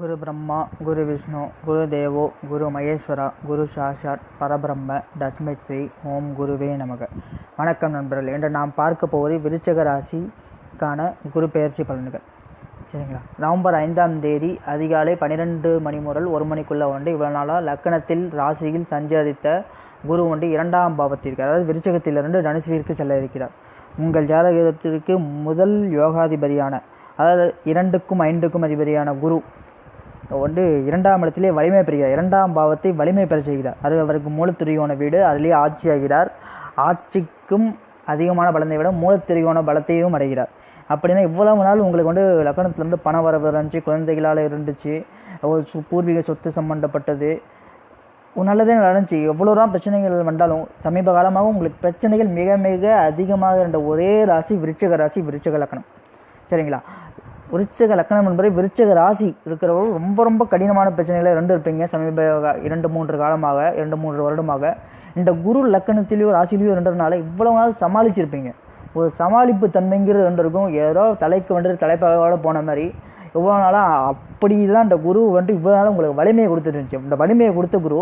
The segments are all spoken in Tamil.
குரு பிரம்மா குரு விஷ்ணு குரு தேவோ குரு மகேஸ்வரா குரு சாஷாத் பரபிரம்ம தஸ்மை ஸ்ரீ ஓம் குருவே நமக. வணக்கம் நண்பர்கள் என்று நாம் பார்க்க போவது விருச்சக ராசிக்கான குரு பெயர்ச்சி பலன்கள். சரிங்களா? நவம்பர் ஐந்தாம் தேதி அதிகாலை பன்னிரெண்டு மணி முதல் ஒரு மணிக்குள்ளே வந்து இவ்வளோ நாளாக லக்கணத்தில் ராசியில் சஞ்சரித்த குரு ஒன்று இரண்டாம் பாவத்திற்கு அதாவது விருச்சகத்திலிருந்து தனுசுவிற்கு செல்ல இருக்கிறார். உங்கள் ஜாதகத்திற்கு முதல் யோகாதிபதியான அதாவது இரண்டுக்கும் ஐந்துக்கும் அதிபதியான குரு வந்து இரண்டாம் இடத்திலே வலிமை பெறுகிறார். இரண்டாம் பாவத்தை வலிமை பெற செய்கிறார். அது அவருக்கு மூலத்திரியோன வீடு. அதிலே ஆட்சியாகிறார். ஆட்சிக்கும் அதிகமான பலத்தை விட மூலத்திரியோன பலத்தையும் அடைகிறார். அப்படின்னா இவ்வளவு நாள் உங்களுக்கு வந்து லக்கணத்துலேருந்து பண வரவு இருந்துச்சு குழந்தைகளால் இருந்துச்சு ஒரு சு- பூர்வீக சொத்து சம்பந்தப்பட்டது. நல்லதே நடந்துச்சு. எவ்வளோ தான் பிரச்சனைகள் வந்தாலும் சமீப காலமாக உங்களுக்கு பிரச்சனைகள் மிக மிக அதிகமாக இருந்த ஒரே ராசி விருட்சக ராசி விருச்சிக லக்கணம். சரிங்களா? விருச்சக லக்கணம் என்பது விருச்சக ராசி இருக்கிறவர்கள் ரொம்ப ரொம்ப கடினமான பிரச்சனைகளை ரெண்டு இருப்பீங்க. சமீப இரண்டு மூன்று காலமாக இரண்டு மூன்று வருடமாக. இந்த குரு லக்கணத்திலேயோ ராசிலேயோ ரெண்டுனால இவ்வளவு நாள் சமாளிச்சிருப்பீங்க. ஒரு சமாளிப்பு தன்மைங்கிறது ரெண்டு இருக்கும். ஏதோ தலைக்கு வந்து தலைப்பாக போன மாதிரி. இவ்வளோ நாளாக அப்படி தான் இந்த குரு வந்துட்டு இவ்வளோ நாள் உங்களுக்கு வலிமையை கொடுத்துட்டு இருந்துச்சு. இந்த வலிமையை கொடுத்த குரு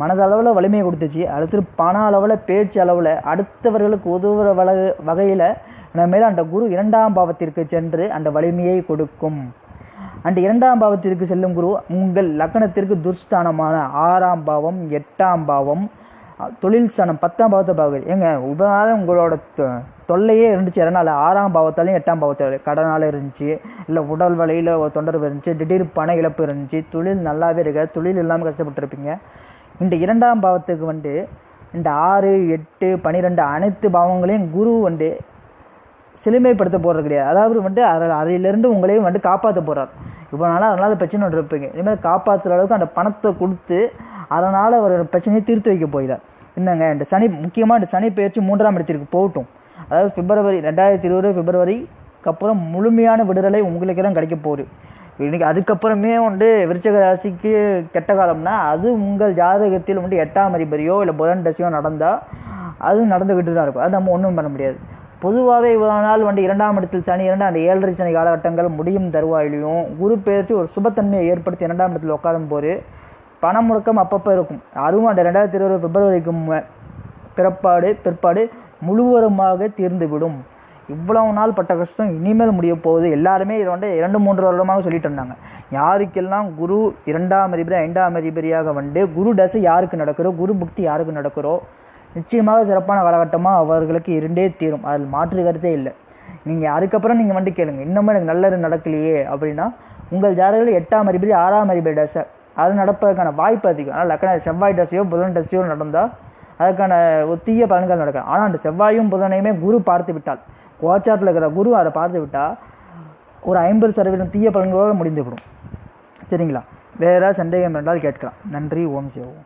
மனதளவில் வலிமையை கொடுத்துச்சு. அடுத்து பண அளவில் பேச்சு அளவில் அடுத்தவர்களுக்கு உதவுற வல வகையில் மேலும் அந்த குரு இரண்டாம் பாவத்திற்கு சென்று அந்த வலிமையை கொடுக்கும். அந்த இரண்டாம் பாவத்திற்கு செல்லும் குரு உங்கள் லக்கணத்திற்கு துர்ஸ்தானமான ஆறாம் பாவம் எட்டாம் பாவம் தொழில் ஸ்தானம் பத்தாம் பாவத்தை பார்க்குது ஏங்க இதனால உங்களோட தொ- தொல்லையே இருந்துச்சு. அதனால் ஆறாம் பாவத்தாலையும் எட்டாம் பாவத்தாலையும் கடனால் இருந்துச்சு. இல்லை உடல் வலையில் ஒரு தொந்தரவு இருந்துச்சு. திடீர் பண இழப்பு இருந்துச்சு. தொழில் நல்லாவே இருக்க தொழில் இல்லாமல் கஷ்டப்பட்டுருப்பீங்க. இந்த இரண்டாம் பாவத்துக்கு வந்து இந்த ஆறு எட்டு பன்னிரெண்டு அனைத்து பாவங்களையும் குரு வந்து சிலுமைப்படுத்த போகிறது கிடையாது. அதாவது வந்துட்டு அதில் அதிலிருந்து உங்களையும் வந்து காப்பாற்ற போகிறார் இவ்வளோ நாளாக அதனால் பிரச்சனை ஒன்று இருப்பீங்க. இனிமேல் காப்பாற்றுற அளவுக்கு அந்த பணத்தை கொடுத்து அதனால் அவர் பிரச்சனையை தீர்த்து வைக்க போகிறார். என்னங்க இந்த சனி முக்கியமாக இந்த சனி பயிற்சி மூன்றாம் இடத்திற்கு போகட்டும். அதாவது பிப்ரவரி ரெண்டாயிரத்தி இருபது பிப்ரவரிக்கு அப்புறம் முழுமையான விடுதலை உங்களுக்கு தான் கிடைக்க போகுது. இன்னைக்கு அதுக்கப்புறமே வந்து விருச்சக ராசிக்கு கெட்ட காலம்னா அது உங்கள் ஜாதகத்தில் வந்து எட்டாம் அதிபரியோ இல்லை புதன் தசையோ நடந்தால் அது நடந்துக்கிட்டு தான் இருக்கும். அது நம்ம ஒன்றும் பண்ண முடியாது. பொதுவாகவே இவ்வளோ நாள் வந்து இரண்டாம் இடத்தில் சனி இரண்டு அந்த ஏழரை சனி காலகட்டங்கள் முடியும் தருவாயிலையும் குரு பெயர்ச்சி ஒரு சுபத்தன்மையை ஏற்படுத்தி இரண்டாம் இடத்தில் உட்காரும் போது பண முடக்கம் அப்பப்போ இருக்கும். அதுவும் அந்த ரெண்டாயிரத்தி இருபது பிப்ரவரிக்கும் பிறப்பாடு பிற்பாடு முழுவதுமாக தீர்ந்துவிடும். இவ்வளவு நாள் பட்ட கஷ்டம் இனிமேல் முடிய போகுது. எல்லாருமே இதை வந்து இரண்டு மூன்று வருடமாக சொல்லிட்டு இருந்தாங்க. யாருக்கெல்லாம் குரு இரண்டாம் அதிபதி ஐந்தாம் அதிபதியாக வந்து குரு தசை யாருக்கு நடக்கிறோ குரு புக்தி யாருக்கு நடக்கிறோ நிச்சயமாக சிறப்பான காலகட்டமாக அவர்களுக்கு இருண்டே தீரும். அதில் மாற்று கருத்தே இல்லை. நீங்கள் அதுக்கப்புறம் நீங்கள் வந்து கேளுங்க. இன்னமும் எனக்கு நல்லது நடக்கலையே அப்படின்னா உங்கள் ஜாதகத்தில் எட்டாம் அதிபதி ஆறாம் அதிபதி தசை. அது நடப்பதற்கான வாய்ப்பு அதிகம். ஆனால் லக்கண செவ்வாய் தசையோ புதன் தசையோ நடந்தால் அதுக்கான ஒரு தீய பலன்கள் நடக்கும் ஆனால் அந்த செவ்வாயும் புதனையுமே குரு பார்த்து விட்டால் கோச்சாரத்தில் இருக்கிற குரு அதை பார்த்து விட்டால் ஒரு ஐம்பது சதவீதம் தீய பலன்களோடு முடிந்துவிடும் சரிங்களா? வேறு ஏதாவது சந்தேகம் என்றால் கேட்கலாம். நன்றி. ஓம் சிவோம்